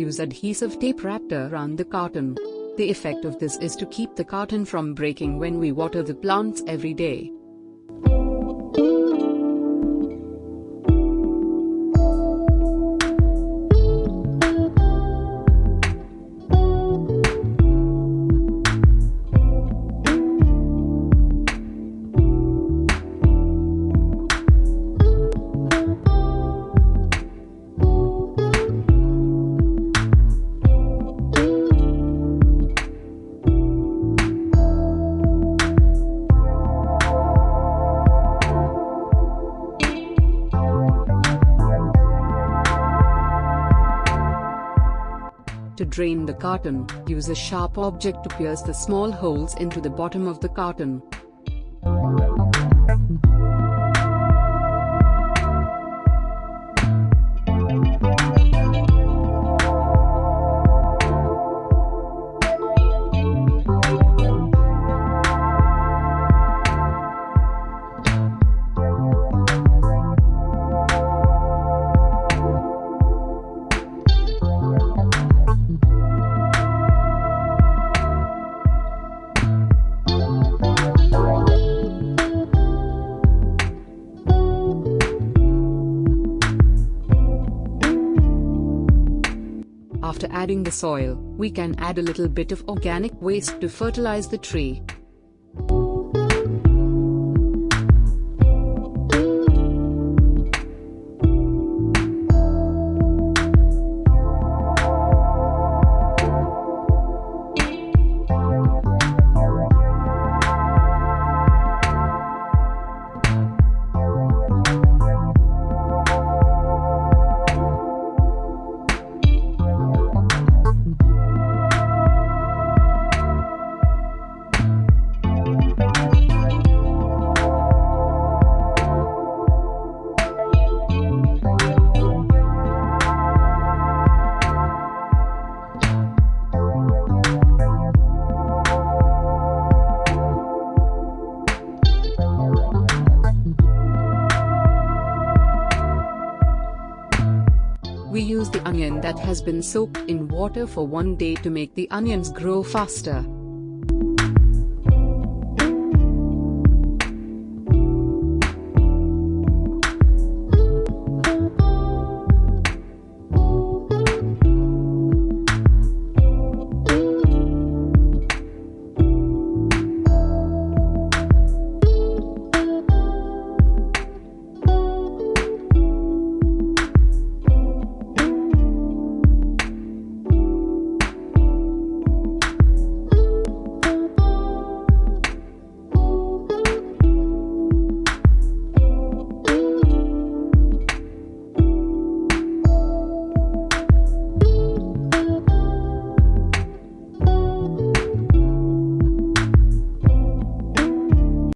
use adhesive tape wrapped around the carton. The effect of this is to keep the carton from breaking when we water the plants every day. To drain the carton, use a sharp object to pierce the small holes into the bottom of the carton. After adding the soil, we can add a little bit of organic waste to fertilize the tree. Onion that has been soaked in water for one day to make the onions grow faster.